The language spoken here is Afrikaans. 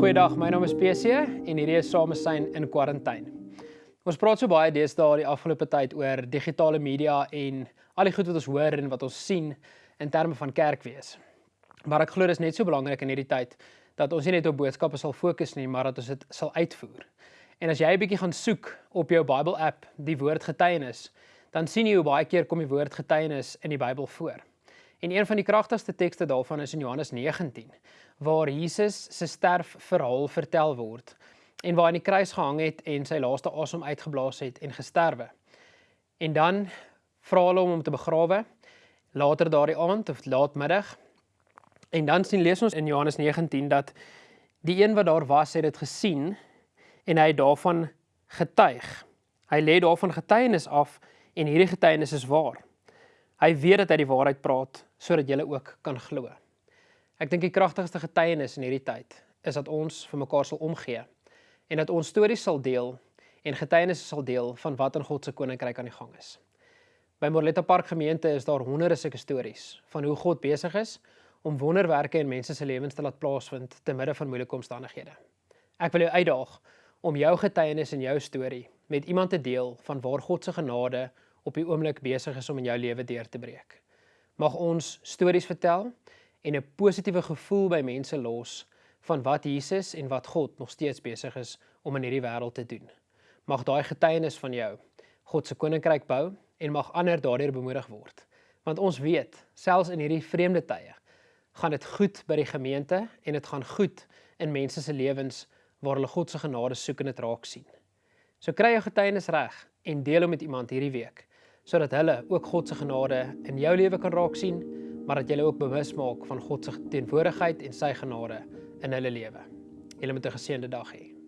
Goeiedag, my naam is PC en hierdie is Samesyn in kwarantyne. Ons praat so baie deesdae die afgelope tyd oor digitale media en al die goed wat ons hoor en wat ons sien in terme van kerkwees. Maar ek glo dit is net so belangrik in hierdie tyd dat ons nie net op boodskappe sal fokus nie, maar dat ons dit sal uitvoer. En as jy 'n bietjie gaan soek op jou Bible app die woord getuienis, dan sien jy hoe baie keer kom die woord getuienis in die Bybel voor. En een van die kragtigste tekste daarvan is in Johannes 19 waar Jesus se sterfverhaal vertel word en waar hy aan die kruis gehang het en sy laaste asem uitgeblaas het en gesterwe. En dan vra hulle hom om te begrawe later daardie aand of laatmiddag. En dan sien lees ons in Johannes 19 dat die een wat daar was het dit gesien en hy het daarvan getuig. Hy lê daarvan getuienis af en hierdie getuienis is waar. Hy weet dat hy die waarheid praat sodat jy ook kan glo. Ek dink die kragtigste getuienis in hierdie tyd is dat ons vir mekaar sal omgee en dat ons stories sal deel en getuienisse sal deel van wat in God se koninkryk aan die gang is. By Morletta Park gemeente is daar honderde sulke stories van hoe God besig is om wonderwerke in mense se lewens te laat plaasvind te midde van moeilike omstandighede. Ek wil jou uitdaag om jou getuienis en jou storie met iemand te deel van waar God se genade op die oomblik besig is om in jou lewe deur te breek. Mag ons stories vertel en 'n positiewe gevoel by mense los van wat Jesus en wat God nog steeds besig is om in hierdie wêreld te doen. Mag daai getuienis van jou God se koninkryk bou en mag ander daardeur bemoedig word. Want ons weet, selfs in hierdie vreemde tye, gaan dit goed by die gemeente en dit gaan goed in mense se lewens waar hulle God se genade soek en dit raak sien. So kry jou getuienis reg en deel hom met iemand hierdie week sodat hulle ook God se genade in jou lewe kan raak sien, maar dat jy hulle ook bewus maak van God se teenwoordigheid en sy genade in hulle lewe. Julle moet 'n geseënde dag hê.